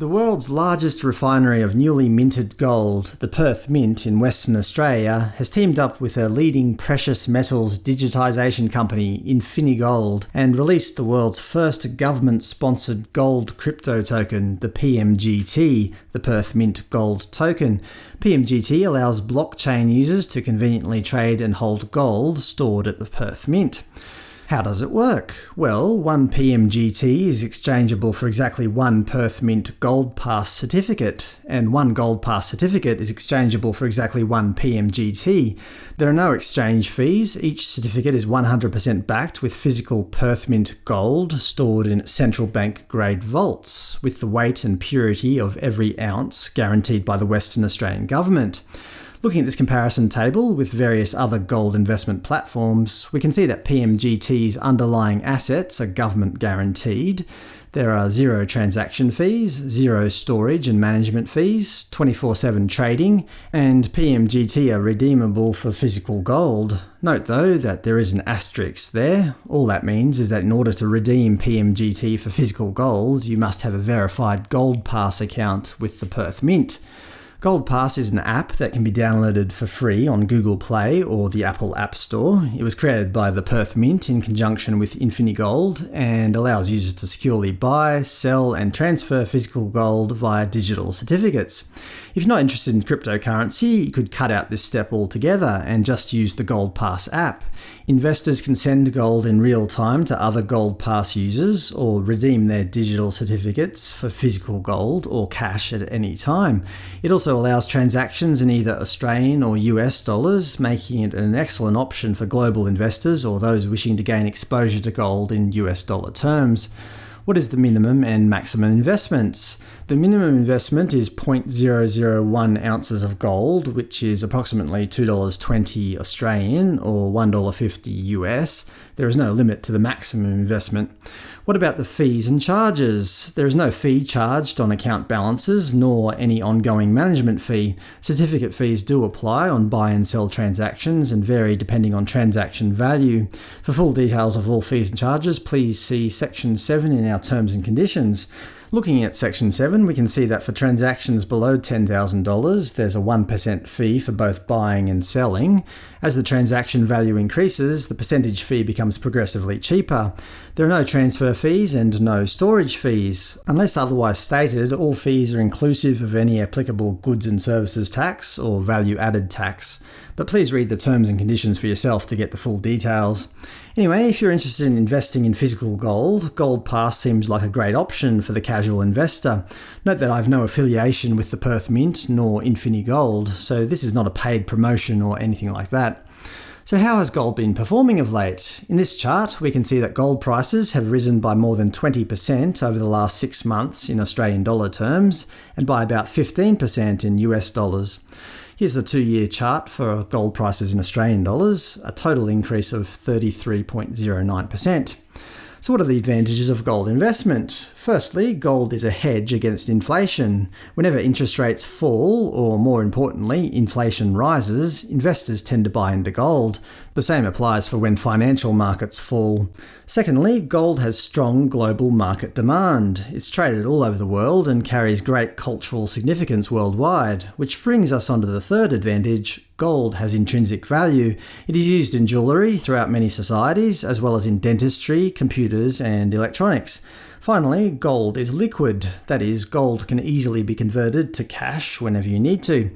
The world's largest refinery of newly minted gold, the Perth Mint in Western Australia, has teamed up with a leading precious metals digitisation company, Infinigold, and released the world's first government-sponsored gold crypto token, the PMGT, the Perth Mint Gold Token. PMGT allows blockchain users to conveniently trade and hold gold stored at the Perth Mint. How does it work? Well, one PMGT is exchangeable for exactly one Perth Mint Gold Pass certificate, and one Gold Pass certificate is exchangeable for exactly one PMGT. There are no exchange fees, each certificate is 100% backed with physical Perth Mint gold stored in central bank grade vaults, with the weight and purity of every ounce guaranteed by the Western Australian Government. Looking at this comparison table with various other gold investment platforms, we can see that PMGT's underlying assets are government guaranteed. There are zero transaction fees, zero storage and management fees, 24-7 trading, and PMGT are redeemable for physical gold. Note though that there is an asterisk there. All that means is that in order to redeem PMGT for physical gold, you must have a verified Gold Pass account with the Perth Mint. Gold Pass is an app that can be downloaded for free on Google Play or the Apple App Store. It was created by the Perth Mint in conjunction with Infinigold, and allows users to securely buy, sell and transfer physical gold via digital certificates. If you're not interested in cryptocurrency, you could cut out this step altogether and just use the Gold Pass app. Investors can send gold in real time to other Gold Pass users, or redeem their digital certificates for physical gold or cash at any time. It also allows transactions in either Australian or US dollars, making it an excellent option for global investors or those wishing to gain exposure to gold in US dollar terms. What is the minimum and maximum investments? The minimum investment is 0.001 ounces of gold, which is approximately $2.20 Australian or $1.50 US. There is no limit to the maximum investment. What about the fees and charges? There is no fee charged on account balances, nor any ongoing management fee. Certificate fees do apply on buy and sell transactions and vary depending on transaction value. For full details of all fees and charges, please see Section 7 in our Terms and Conditions. Looking at Section 7, we can see that for transactions below $10,000 there's a 1% fee for both buying and selling. As the transaction value increases, the percentage fee becomes progressively cheaper. There are no transfer fees and no storage fees. Unless otherwise stated, all fees are inclusive of any applicable goods and services tax or value-added tax, but please read the terms and conditions for yourself to get the full details. Anyway, if you're interested in investing in physical gold, Gold Pass seems like a great option for the casual investor. Note that I have no affiliation with the Perth Mint nor Infinigold, so this is not a paid promotion or anything like that. So how has gold been performing of late? In this chart we can see that gold prices have risen by more than 20% over the last six months in Australian dollar terms, and by about 15% in US dollars. Here's the two-year chart for gold prices in Australian dollars, a total increase of 33.09%. So what are the advantages of gold investment? Firstly, gold is a hedge against inflation. Whenever interest rates fall, or more importantly, inflation rises, investors tend to buy into gold. The same applies for when financial markets fall. Secondly, gold has strong global market demand. It's traded all over the world and carries great cultural significance worldwide, which brings us onto the third advantage Gold has intrinsic value. It is used in jewellery throughout many societies, as well as in dentistry, computers and electronics. Finally, gold is liquid. That is, gold can easily be converted to cash whenever you need to.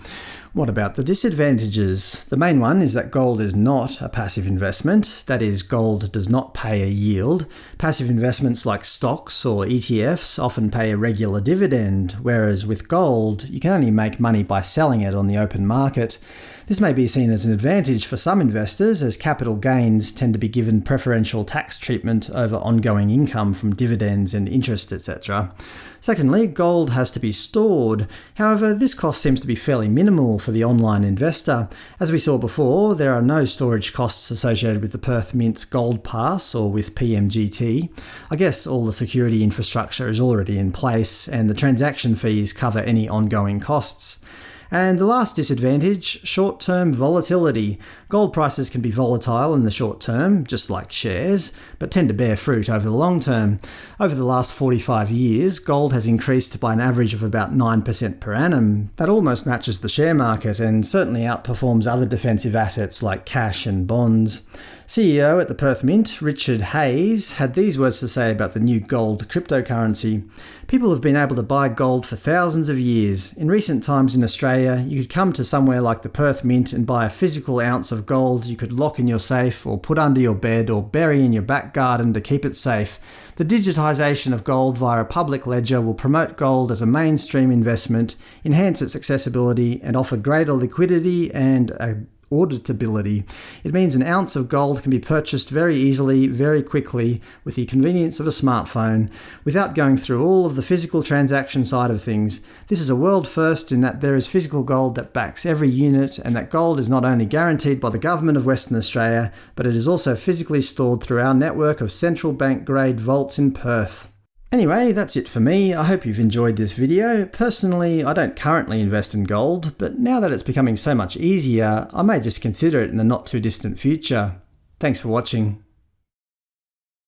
What about the disadvantages? The main one is that gold is not a passive investment, that is, gold does not pay a yield. Passive investments like stocks or ETFs often pay a regular dividend, whereas with gold, you can only make money by selling it on the open market. This may be seen as an advantage for some investors, as capital gains tend to be given preferential tax treatment over ongoing income from dividends and interest, etc. Secondly, gold has to be stored. However, this cost seems to be fairly minimal for the online investor. As we saw before, there are no storage costs associated with the Perth Mint's Gold Pass or with PMGT. I guess all the security infrastructure is already in place, and the transaction fees cover any ongoing costs. And the last disadvantage, short-term volatility. Gold prices can be volatile in the short term, just like shares, but tend to bear fruit over the long term. Over the last 45 years, gold has increased by an average of about 9% per annum. That almost matches the share market, and certainly outperforms other defensive assets like cash and bonds. CEO at the Perth Mint, Richard Hayes, had these words to say about the new gold cryptocurrency. People have been able to buy gold for thousands of years. In recent times in Australia, you could come to somewhere like the Perth Mint and buy a physical ounce of gold you could lock in your safe or put under your bed or bury in your back garden to keep it safe. The digitisation of gold via a public ledger will promote gold as a mainstream investment, enhance its accessibility, and offer greater liquidity and a auditability. It means an ounce of gold can be purchased very easily, very quickly, with the convenience of a smartphone, without going through all of the physical transaction side of things. This is a world first in that there is physical gold that backs every unit, and that gold is not only guaranteed by the Government of Western Australia, but it is also physically stored through our network of central bank grade vaults in Perth. Anyway, that's it for me. I hope you've enjoyed this video. Personally, I don't currently invest in gold, but now that it's becoming so much easier, I may just consider it in the not too distant future. Thanks for watching.